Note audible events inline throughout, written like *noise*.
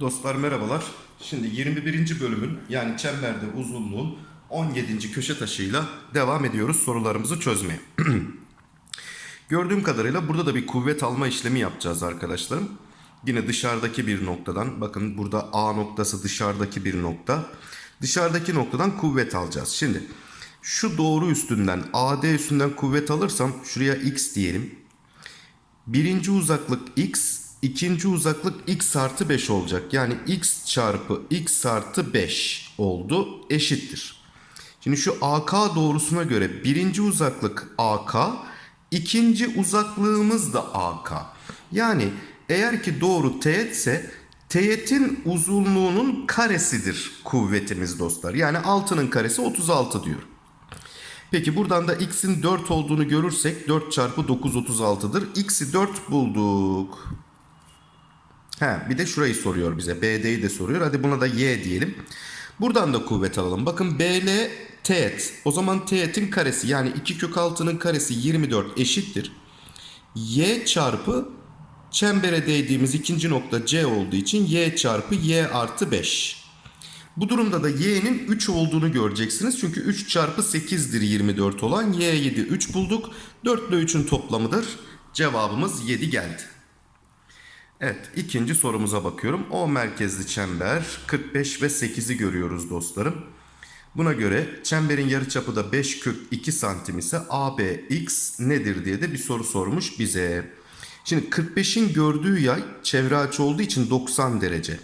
Dostlar merhabalar. Şimdi 21. bölümün yani çemberde uzunluğun 17. köşe taşıyla devam ediyoruz sorularımızı çözmeye. *clears throat* Gördüğüm kadarıyla burada da bir kuvvet alma işlemi yapacağız arkadaşlarım. Yine dışarıdaki bir noktadan bakın burada A noktası dışarıdaki bir nokta. Dışarıdaki noktadan kuvvet alacağız. Şimdi şu doğru üstünden AD üstünden kuvvet alırsam şuraya X diyelim. Birinci uzaklık x, ikinci uzaklık x artı 5 olacak. Yani x çarpı x artı 5 oldu eşittir. Şimdi şu AK doğrusuna göre birinci uzaklık AK, ikinci uzaklığımız da AK. Yani eğer ki doğru teğet ise teğetin uzunluğunun karesidir kuvvetimiz dostlar. Yani 6'nın karesi 36 diyor. Peki buradan da x'in 4 olduğunu görürsek 4 çarpı 9 36'dır. X'i 4 bulduk. He, bir de şurayı soruyor bize. BD'yi de soruyor. Hadi buna da y diyelim. Buradan da kuvvet alalım. Bakın BL teğet. O zaman teğetin karesi yani 2 kök 6'nın karesi 24 eşittir. Y çarpı çembere değdiğimiz ikinci nokta C olduğu için y çarpı y artı 5. Bu durumda da y'nin 3 olduğunu göreceksiniz. Çünkü 3 çarpı 8'dir 24 olan. y 7 3 bulduk. 4 ile 3'ün toplamıdır. Cevabımız 7 geldi. Evet ikinci sorumuza bakıyorum. O merkezli çember 45 ve 8'i görüyoruz dostlarım. Buna göre çemberin yarıçapı da 5 kök 2 santim ise ABX nedir diye de bir soru sormuş bize. Şimdi 45'in gördüğü yay çevre açı olduğu için 90 derece.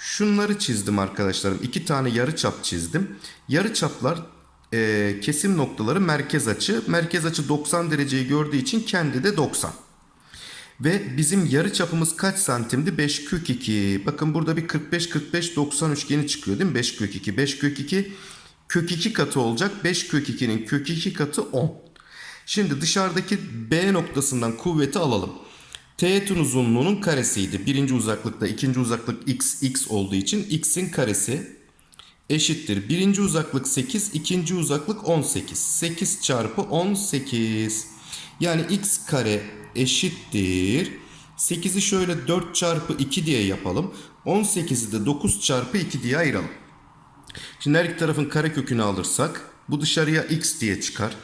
Şunları çizdim arkadaşlarım. İki tane yarı çap çizdim. Yarı çaplar e, kesim noktaları merkez açı. Merkez açı 90 dereceyi gördüğü için kendi de 90. Ve bizim yarı çapımız kaç santimdi? 5 kök 2. Bakın burada bir 45 45 90 üçgeni çıkıyor değil mi? 5 kök 2 5 kök 2 kök 2 katı olacak. 5 kök 2'nin kök 2 katı 10. Şimdi dışarıdaki B noktasından kuvveti alalım. Teğetin uzunluğunun karesiydi. Birinci uzaklıkta ikinci uzaklık x, x olduğu için x'in karesi eşittir. Birinci uzaklık 8, ikinci uzaklık 18. 8 çarpı 18. Yani x kare eşittir. 8'i şöyle 4 çarpı 2 diye yapalım. 18'i de 9 çarpı 2 diye ayıralım. Şimdi her iki tarafın karekökünü alırsak bu dışarıya x diye çıkar.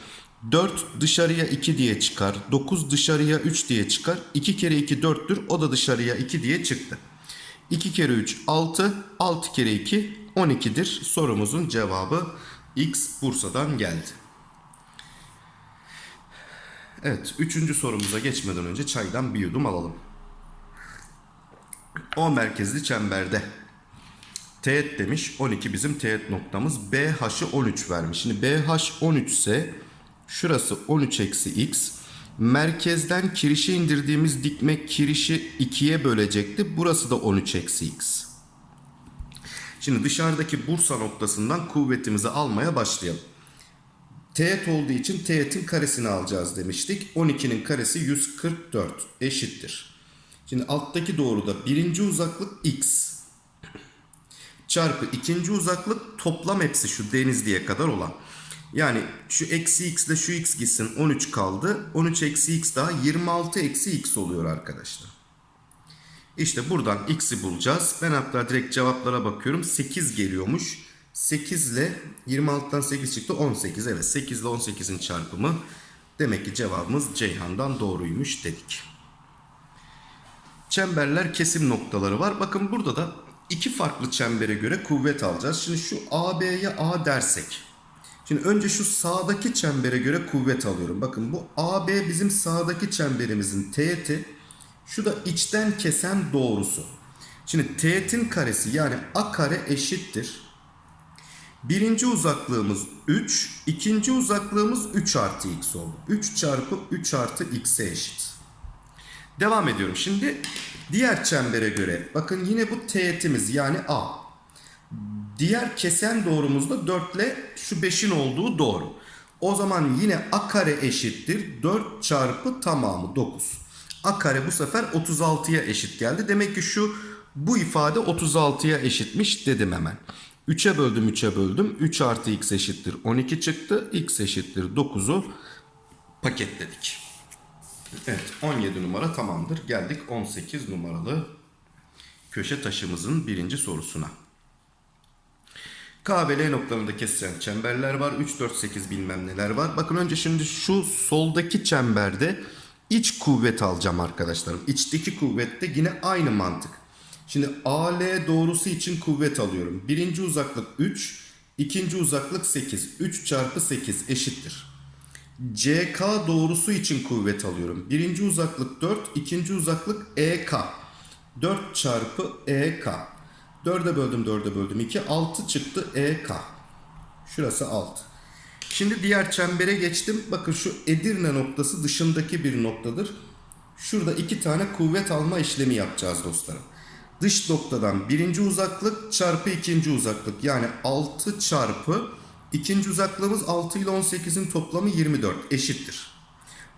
4 dışarıya 2 diye çıkar. 9 dışarıya 3 diye çıkar. 2 kere 2 4'tür. O da dışarıya 2 diye çıktı. 2 kere 3 6. 6 kere 2 12'dir. Sorumuzun cevabı X Bursa'dan geldi. Evet. Üçüncü sorumuza geçmeden önce çaydan bir yudum alalım. O merkezli çemberde. Teğet demiş. 12 bizim teğet noktamız. BH'ı 13 vermiş. Şimdi BH 13 ise şurası 13 eksi x. Merkezden kirişe indirdiğimiz dikme kirişi 2'ye bölecekti. Burası da 13 eksi x. Şimdi dışarıdaki Bursa noktasından kuvvetimizi almaya başlayalım. Teğet olduğu için teğetin karesini alacağız demiştik. 12'nin karesi 144 eşittir. Şimdi alttaki doğruda birinci uzaklık x çarpı ikinci uzaklık toplam hepsi şu denizliğe kadar olan. Yani şu eksi x ile şu x gitsin 13 kaldı. 13 eksi x daha 26 eksi x oluyor arkadaşlar. İşte buradan x'i bulacağız. Ben hatta direkt cevaplara bakıyorum. 8 geliyormuş. 8 ile 26'dan 8 çıktı 18. Evet 8 ile 18'in çarpımı. Demek ki cevabımız Ceyhan'dan doğruymuş dedik. Çemberler kesim noktaları var. Bakın burada da iki farklı çembere göre kuvvet alacağız. Şimdi şu AB'ye A dersek. Şimdi önce şu sağdaki çembere göre kuvvet alıyorum. Bakın bu AB bizim sağdaki çemberimizin teğeti. Şu da içten kesen doğrusu. Şimdi teğetin karesi yani A kare eşittir. Birinci uzaklığımız 3. ikinci uzaklığımız 3 artı x oldu. 3 çarpı 3 artı x'e eşit. Devam ediyorum. Şimdi diğer çembere göre bakın yine bu teğetimiz yani A. Diğer kesen doğrumuzda 4 ile şu 5'in olduğu doğru. O zaman yine A kare eşittir. 4 çarpı tamamı 9. A kare bu sefer 36'ya eşit geldi. Demek ki şu bu ifade 36'ya eşitmiş dedim hemen. 3'e böldüm 3'e böldüm. 3 artı x eşittir 12 çıktı. x eşittir 9'u paketledik. Evet 17 numara tamamdır. Geldik 18 numaralı köşe taşımızın birinci sorusuna. K ve L noktalarında kesilen çemberler var. 3, 4, 8 bilmem neler var. Bakın önce şimdi şu soldaki çemberde iç kuvvet alacağım arkadaşlarım. İçteki kuvvette yine aynı mantık. Şimdi AL doğrusu için kuvvet alıyorum. Birinci uzaklık 3, ikinci uzaklık 8. 3 çarpı 8 eşittir. CK doğrusu için kuvvet alıyorum. Birinci uzaklık 4, ikinci uzaklık EK. 4 çarpı EK. 4'e böldüm 4'e böldüm 2. 6 çıktı EK. Şurası 6. Şimdi diğer çembere geçtim. Bakın şu Edirne noktası dışındaki bir noktadır. Şurada iki tane kuvvet alma işlemi yapacağız dostlarım. Dış noktadan birinci uzaklık çarpı ikinci uzaklık. Yani 6 çarpı ikinci uzaklığımız 6 ile 18'in toplamı 24 eşittir.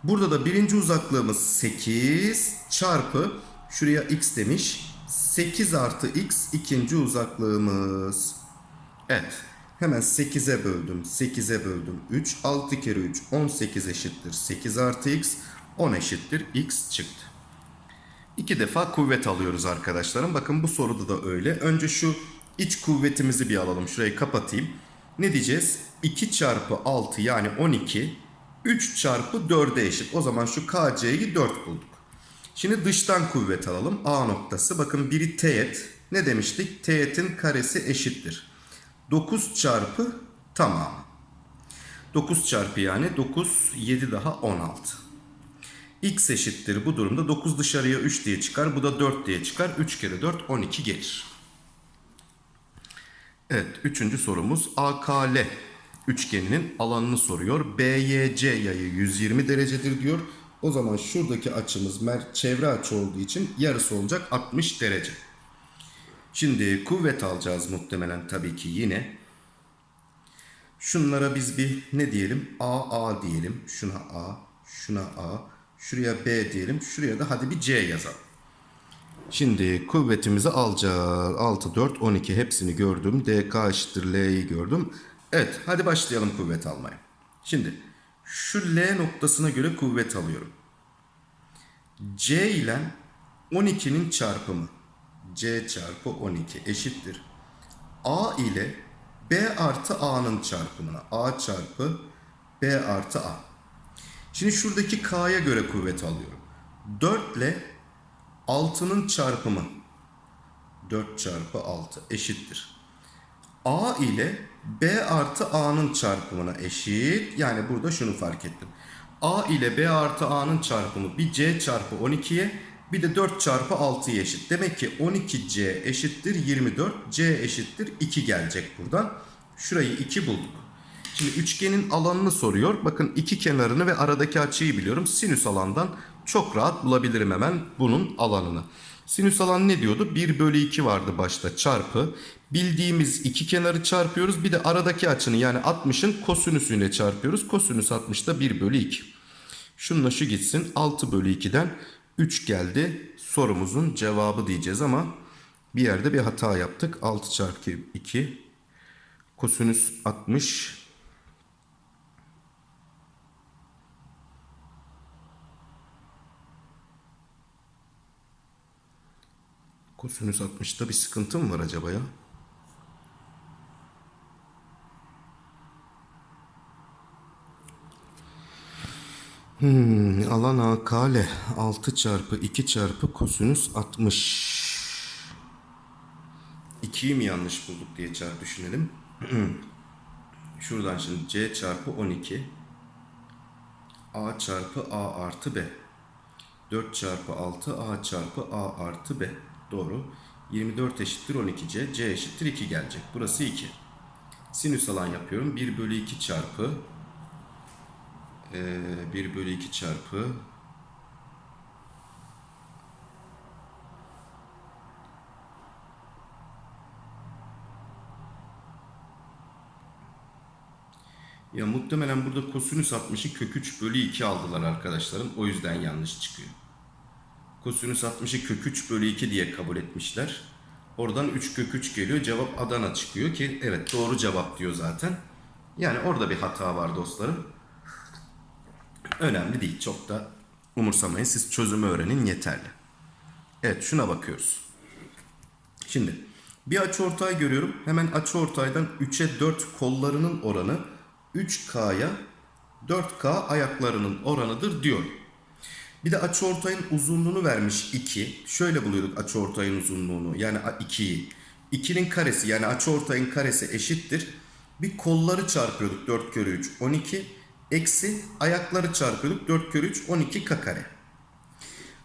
Burada da birinci uzaklığımız 8 çarpı şuraya x demiş. 8 artı x ikinci uzaklığımız. Evet. Hemen 8'e böldüm. 8'e böldüm. 3. 6 kere 3. 18 eşittir. 8 artı x. 10 eşittir. x çıktı. İki defa kuvvet alıyoruz arkadaşlarım. Bakın bu soruda da öyle. Önce şu iç kuvvetimizi bir alalım. Şurayı kapatayım. Ne diyeceğiz? 2 çarpı 6 yani 12. 3 çarpı 4'e eşit. O zaman şu KC'yi 4 bulduk. Şimdi dıştan kuvvet alalım. A noktası. Bakın biri teğet. Ne demiştik? Teğetin karesi eşittir. 9 çarpı tamam. 9 çarpı yani 9, 7 daha 16. X eşittir bu durumda 9 dışarıya 3 diye çıkar. Bu da 4 diye çıkar. 3 kere 4 12 gelir. Evet üçüncü sorumuz AKL üçgeninin alanını soruyor. BYC yayı 120 derecedir diyor. O zaman şuradaki açımız çevre açı olduğu için yarısı olacak 60 derece. Şimdi kuvvet alacağız muhtemelen tabii ki yine. Şunlara biz bir ne diyelim? A A diyelim. Şuna A, şuna A, şuraya B diyelim. Şuraya da hadi bir C yazalım. Şimdi kuvvetimizi alacağız. 6, 4, 12 hepsini gördüm. DK eşittir L'yi gördüm. Evet hadi başlayalım kuvvet almaya. Şimdi şu L noktasına göre kuvvet alıyorum. C ile 12'nin çarpımı. C çarpı 12 eşittir. A ile B artı A'nın çarpımına. A çarpı B artı A. Şimdi şuradaki K'ya göre kuvvet alıyorum. 4 ile 6'nın çarpımı 4 çarpı 6 eşittir. A ile B artı A'nın çarpımına eşit. Yani burada şunu fark ettim. A ile B artı A'nın çarpımı bir C çarpı 12'ye bir de 4 çarpı 6'ya eşit. Demek ki 12C eşittir 24. C eşittir 2 gelecek buradan. Şurayı 2 bulduk. Şimdi üçgenin alanını soruyor. Bakın iki kenarını ve aradaki açıyı biliyorum. Sinüs alandan çok rahat bulabilirim hemen bunun alanını. Sinüs alan ne diyordu? 1 bölü 2 vardı başta çarpı. Bildiğimiz iki kenarı çarpıyoruz. Bir de aradaki açının yani 60'ın kosinüsüyle çarpıyoruz. Kosinüs 60 da 1 bölü 2. Şununla şu gitsin. 6 bölü 2'den 3 geldi. Sorumuzun cevabı diyeceğiz ama bir yerde bir hata yaptık. 6 çarpı 2 kosinüs 60 Kosinüs 60'ta bir sıkıntı mı var acaba ya? Hmm, alan AKL 6 çarpı 2 çarpı kosinüs 60. 2'yi mi yanlış bulduk diye çarpı düşünelim. *clears throat* Şuradan şimdi C çarpı 12 A çarpı A artı B 4 çarpı 6 A çarpı A artı B Doğru. 24 eşittir 12C. C eşittir 2 gelecek. Burası 2. Sinüs alan yapıyorum. 1 bölü 2 çarpı ee, 1 bölü 2 çarpı Ya muhtemelen burada kosinüs 60'ı kök 3 bölü 2 aldılar arkadaşlarım. O yüzden yanlış çıkıyor. Kosinüs 60'ı kök 3 bölü 2 diye kabul etmişler. Oradan 3 kök 3 geliyor. Cevap Adana çıkıyor ki evet doğru cevap diyor zaten. Yani orada bir hata var dostlarım. Önemli değil. Çok da umursamayın. Siz çözümü öğrenin yeterli. Evet şuna bakıyoruz. Şimdi bir açıortay görüyorum. Hemen açıortaydan 3'e 4 kollarının oranı 3K'ya 4K ayaklarının oranıdır diyor. Bir de açıortayın uzunluğunu vermiş 2. Şöyle buluyorduk açıortayın uzunluğunu. Yani 2'yi. 2'nin karesi yani açıortayın karesi eşittir. Bir kolları çarpıyorduk 4 kere 3 12. Eksi ayakları çarpıyorduk 4 kere 3 12 k kare.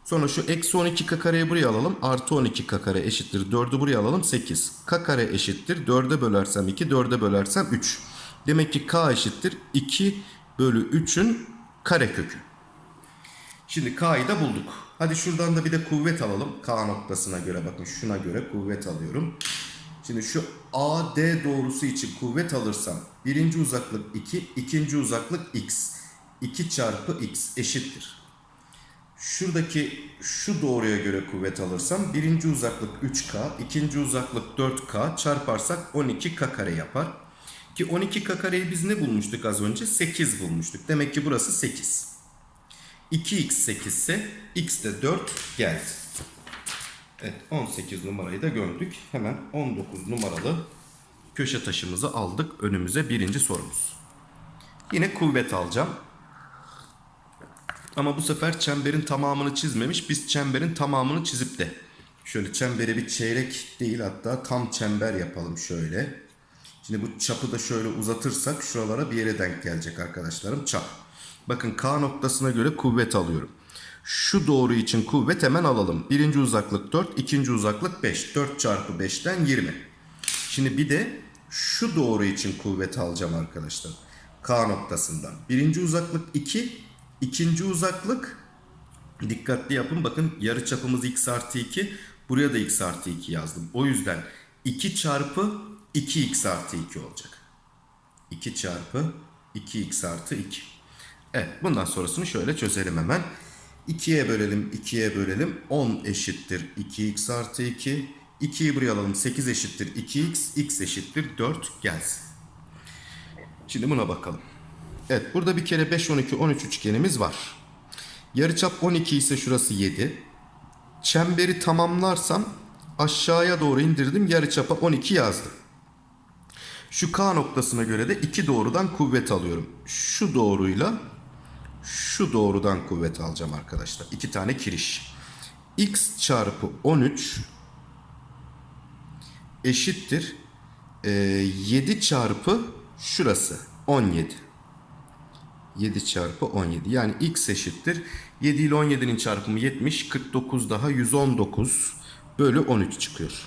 Sonra şu eksi 12 k kareyi buraya alalım. Artı 12 k kare eşittir. 4'ü buraya alalım 8. k kare eşittir. 4'e bölersem 2, 4'e bölersem 3. Demek ki k eşittir. 2 bölü 3'ün kare kökü. Şimdi k'yı da bulduk. Hadi şuradan da bir de kuvvet alalım. K noktasına göre bakın şuna göre kuvvet alıyorum. Şimdi şu AD doğrusu için kuvvet alırsam birinci uzaklık 2, ikinci uzaklık x. 2 çarpı x eşittir. Şuradaki şu doğruya göre kuvvet alırsam birinci uzaklık 3K, ikinci uzaklık 4K çarparsak 12K kare yapar. Ki 12K kareyi biz ne bulmuştuk az önce? 8 bulmuştuk. Demek ki burası 8. 2x 8 ise x de 4 geldi. Evet 18 numarayı da gördük. Hemen 19 numaralı köşe taşımızı aldık önümüze birinci sorumuz. Yine kuvvet alacağım. Ama bu sefer çemberin tamamını çizmemiş. Biz çemberin tamamını çizip de şöyle çembere bir çeyrek değil hatta tam çember yapalım şöyle. Şimdi bu çapı da şöyle uzatırsak şuralara bir yere denk gelecek arkadaşlarım çap. Bakın K noktasına göre kuvvet alıyorum. Şu doğru için kuvvet hemen alalım. Birinci uzaklık 4, ikinci uzaklık 5. 4 çarpı 5'ten 20. Şimdi bir de şu doğru için kuvvet alacağım arkadaşlar. K noktasından. Birinci uzaklık 2, ikinci uzaklık dikkatli yapın. Bakın yarı çapımız x artı 2. Buraya da x artı 2 yazdım. O yüzden 2 çarpı 2x artı 2 olacak. 2 çarpı 2x artı 2. Evet bundan sonrasını şöyle çözelim hemen. 2'ye bölelim 2'ye bölelim. 10 eşittir 2x artı 2. 2'yi buraya alalım 8 eşittir 2x. x eşittir 4 gelsin. Şimdi buna bakalım. Evet burada bir kere 5, 12, 13 üçgenimiz var. Yarıçap 12 ise şurası 7. Çemberi tamamlarsam aşağıya doğru indirdim. Yarıçapa 12 yazdım. Şu K noktasına göre de iki doğrudan kuvvet alıyorum. Şu doğruyla şu doğrudan kuvvet alacağım arkadaşlar. İki tane kiriş. X çarpı 13 eşittir. Ee, 7 çarpı şurası 17. 7 çarpı 17. Yani x eşittir. 7 ile 17'nin çarpımı 70. 49 daha 119 bölü 13 çıkıyor.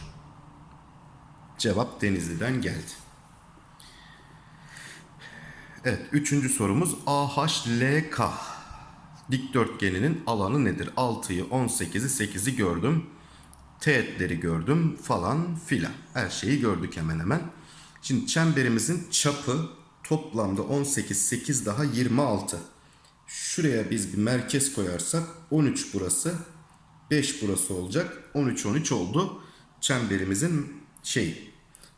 Cevap Denizli'den geldi. Evet, üçüncü sorumuz AHLK dikdörtgeninin alanı nedir? 6'yı, 18'i, 8'i gördüm. Teğetleri gördüm falan filan. Her şeyi gördük hemen hemen. Şimdi çemberimizin çapı toplamda 18, 8 daha 26. Şuraya biz bir merkez koyarsak 13 burası, 5 burası olacak. 13, 13 oldu çemberimizin şeyi.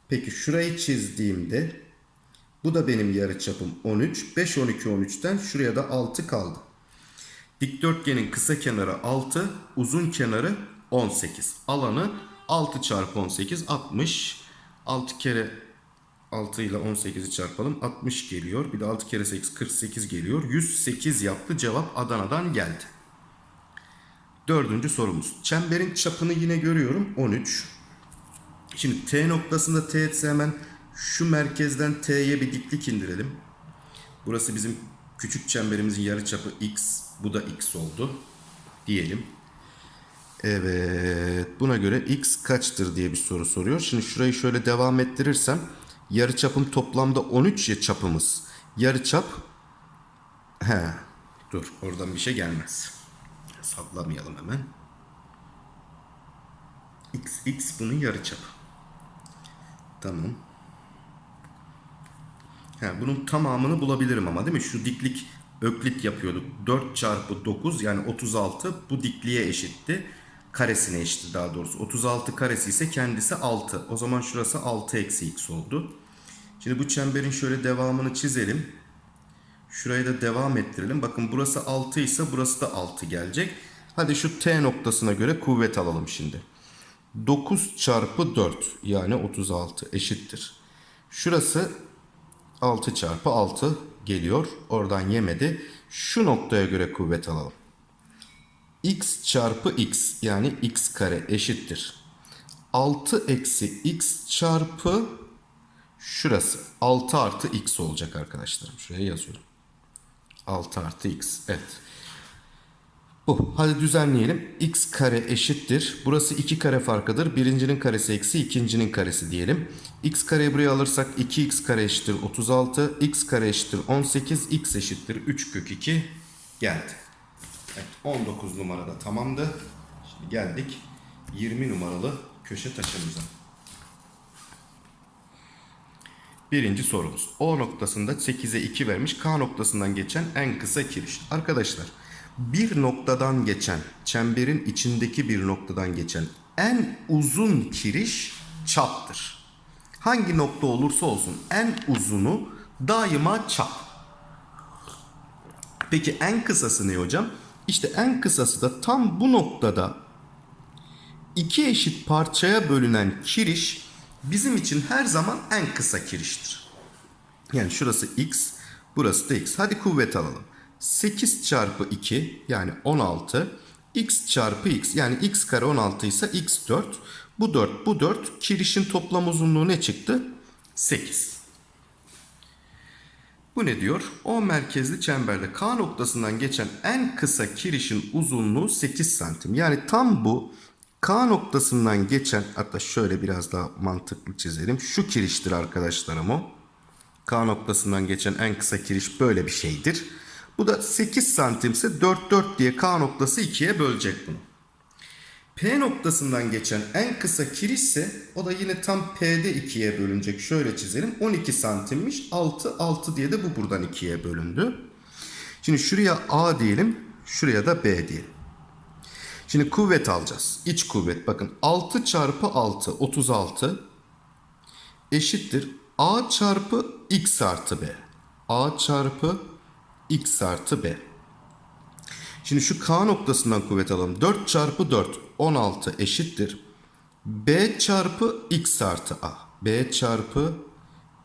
Peki şurayı çizdiğimde bu da benim yarıçapım 13. 5, 12, 13'ten şuraya da 6 kaldı. Dikdörtgenin kısa kenarı 6, uzun kenarı 18. Alanı 6 çarpı 18, 60. 6 kere 6 ile 18'i çarpalım. 60 geliyor. Bir de 6 kere 8, 48 geliyor. 108 yaptı. Cevap Adana'dan geldi. Dördüncü sorumuz. Çemberin çapını yine görüyorum. 13. Şimdi T noktasında teğetse hemen şu merkezden T'ye bir diklik indirelim. Burası bizim küçük çemberimizin yarıçapı x. Bu da x oldu. Diyelim. Evet. Buna göre x kaçtır diye bir soru soruyor. Şimdi şurayı şöyle devam ettirirsem yarıçapım toplamda 13 ya çapımız. Yarıçap he dur oradan bir şey gelmez. Sallamayalım hemen. x x bunun yarıçapı. Tamam. He, bunun tamamını bulabilirim ama değil mi? Şu diklik öklit yapıyorduk. 4 çarpı 9 yani 36 bu dikliğe eşitti. Karesine eşitti daha doğrusu. 36 karesi ise kendisi 6. O zaman şurası 6 eksi x oldu. Şimdi bu çemberin şöyle devamını çizelim. Şurayı da devam ettirelim. Bakın burası 6 ise burası da 6 gelecek. Hadi şu T noktasına göre kuvvet alalım şimdi. 9 çarpı 4 yani 36 eşittir. Şurası 6 çarpı 6 geliyor. Oradan yemedi. Şu noktaya göre kuvvet alalım. x çarpı x yani x kare eşittir. 6 eksi x çarpı şurası 6 artı x olacak arkadaşlarım. Şuraya yazıyorum. 6 artı x. Evet. Bu. Hadi düzenleyelim. x kare eşittir. Burası 2 kare farkıdır. Birincinin karesi eksi ikincinin karesi diyelim. x kareyi buraya alırsak 2x kare eşittir 36. x kare eşittir 18. x eşittir 3 kök 2 geldi. Evet 19 numarada tamamdı. Şimdi geldik 20 numaralı köşe taşımıza. Birinci sorumuz. O noktasında 8'e 2 vermiş. K noktasından geçen en kısa kiriş. Arkadaşlar bir noktadan geçen, çemberin içindeki bir noktadan geçen en uzun kiriş çaptır. Hangi nokta olursa olsun en uzunu daima çap. Peki en kısası ne hocam? İşte en kısası da tam bu noktada iki eşit parçaya bölünen kiriş bizim için her zaman en kısa kiriştir. Yani şurası x, burası da x. Hadi kuvvet alalım. 8 çarpı 2 yani 16 x çarpı x yani x kare 16 ise x 4 bu 4 bu 4 kirişin toplam uzunluğu ne çıktı? 8. Bu ne diyor? O merkezli çemberde K noktasından geçen en kısa kirişin uzunluğu 8 santim. Yani tam bu K noktasından geçen hatta şöyle biraz daha mantıklı çizelim. Şu kiriştir arkadaşlarım o. K noktasından geçen en kısa kiriş böyle bir şeydir. Bu da 8 santimse 4 4 diye K noktası 2'ye bölecek bunu. P noktasından geçen en kısa kiriş ise o da yine tam P'de 2'ye bölünecek. Şöyle çizelim. 12 santimmiş. 6 6 diye de bu buradan 2'ye bölündü. Şimdi şuraya A diyelim. Şuraya da B diyelim. Şimdi kuvvet alacağız. İç kuvvet. Bakın 6 çarpı 6 36 eşittir. A çarpı X artı B. A çarpı X artı B. Şimdi şu K noktasından kuvvet alalım. 4 çarpı 4 16 eşittir. B çarpı X artı A. B çarpı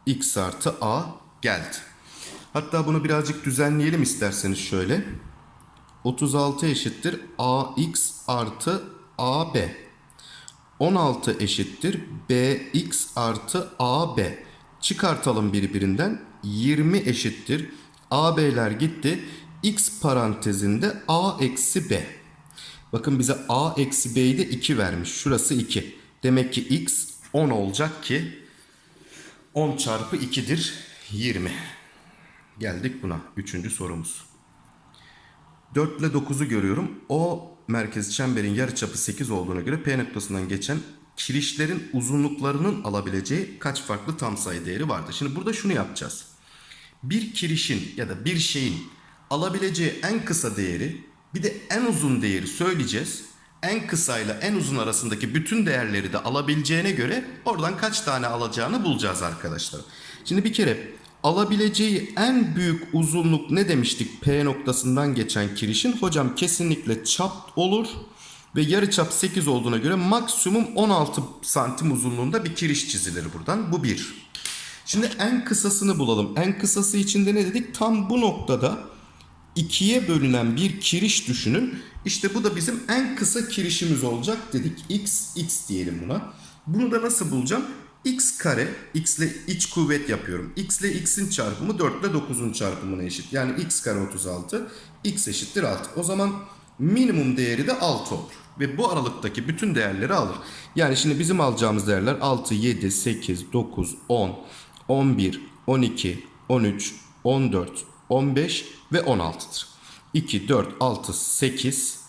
X artı A geldi. Hatta bunu birazcık düzenleyelim isterseniz şöyle. 36 eşittir AX artı AB. 16 eşittir BX artı AB. Çıkartalım birbirinden. 20 eşittir. AB'ler gitti. X parantezinde A eksi B. Bakın bize A eksi B'yi de 2 vermiş. Şurası 2. Demek ki X 10 olacak ki 10 çarpı 2'dir 20. Geldik buna. Üçüncü sorumuz. 4 ile 9'u görüyorum. O merkez çemberin yarıçapı 8 olduğuna göre P noktasından geçen kirişlerin uzunluklarının alabileceği kaç farklı tam sayı değeri vardır? Şimdi burada şunu yapacağız. Bir kirişin ya da bir şeyin alabileceği en kısa değeri bir de en uzun değeri söyleyeceğiz. En kısa ile en uzun arasındaki bütün değerleri de alabileceğine göre oradan kaç tane alacağını bulacağız arkadaşlar. Şimdi bir kere alabileceği en büyük uzunluk ne demiştik P noktasından geçen kirişin? Hocam kesinlikle çap olur ve yarıçap 8 olduğuna göre maksimum 16 santim uzunluğunda bir kiriş çizilir buradan. Bu bir. Şimdi en kısasını bulalım. En kısası içinde ne dedik? Tam bu noktada ikiye bölünen bir kiriş düşünün. İşte bu da bizim en kısa kirişimiz olacak dedik. X, X diyelim buna. Bunu da nasıl bulacağım? X kare, X ile iç kuvvet yapıyorum. X ile X'in çarpımı 4 ile 9'un çarpımına eşit. Yani X kare 36, X eşittir 6. O zaman minimum değeri de 6 olur. Ve bu aralıktaki bütün değerleri alır. Yani şimdi bizim alacağımız değerler 6, 7, 8, 9, 10, 11, 12, 13, 14, 15 ve 16'dır. 2, 4, 6, 8,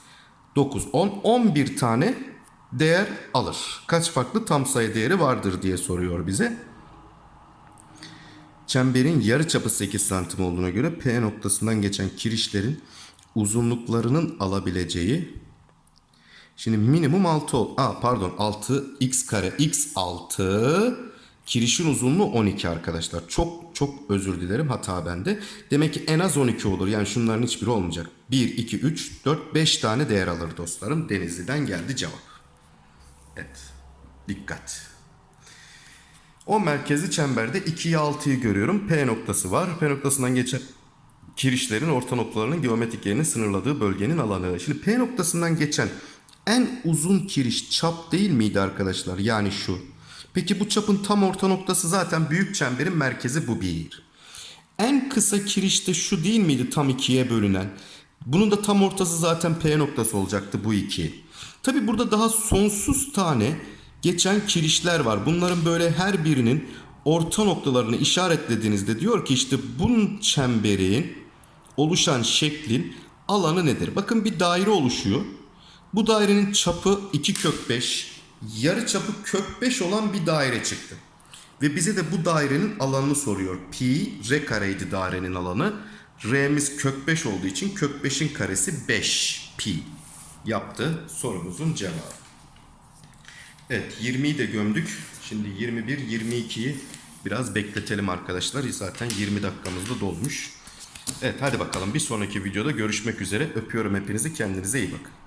9, 10, 11 tane değer alır. Kaç farklı tam sayı değeri vardır diye soruyor bize. Çemberin yarıçapı 8 santim olduğuna göre P noktasından geçen kirişlerin uzunluklarının alabileceği Şimdi minimum 6 ol. Aa pardon 6 x kare x 6 Kirişin uzunluğu 12 arkadaşlar. Çok çok özür dilerim hata bende. Demek ki en az 12 olur. Yani şunların hiçbiri olmayacak. 1, 2, 3, 4, 5 tane değer alır dostlarım. Denizli'den geldi cevap. Evet. Dikkat. O merkezi çemberde 2'yi 6'yı görüyorum. P noktası var. P noktasından geçen kirişlerin orta noktalarının geometrik yerini sınırladığı bölgenin alanı. Şimdi P noktasından geçen en uzun kiriş çap değil miydi arkadaşlar? Yani şu. Peki bu çapın tam orta noktası zaten büyük çemberin merkezi bu bir. En kısa kiriş de şu değil miydi tam ikiye bölünen? Bunun da tam ortası zaten P noktası olacaktı bu iki. Tabi burada daha sonsuz tane geçen kirişler var. Bunların böyle her birinin orta noktalarını işaretlediğinizde diyor ki işte bunun çemberin oluşan şeklin alanı nedir? Bakın bir daire oluşuyor. Bu dairenin çapı 2 kök 5, yarı çapı kök 5 olan bir daire çıktı. Ve bize de bu dairenin alanını soruyor. Pi r kareydi dairenin alanı. R'miz kök 5 olduğu için kök 5'in karesi 5 pi yaptı sorumuzun cevabı. Evet 20'yi de gömdük. Şimdi 21, 22'yi biraz bekletelim arkadaşlar. Zaten 20 dakikamız da dolmuş. Evet hadi bakalım bir sonraki videoda görüşmek üzere. Öpüyorum hepinizi kendinize iyi bakın.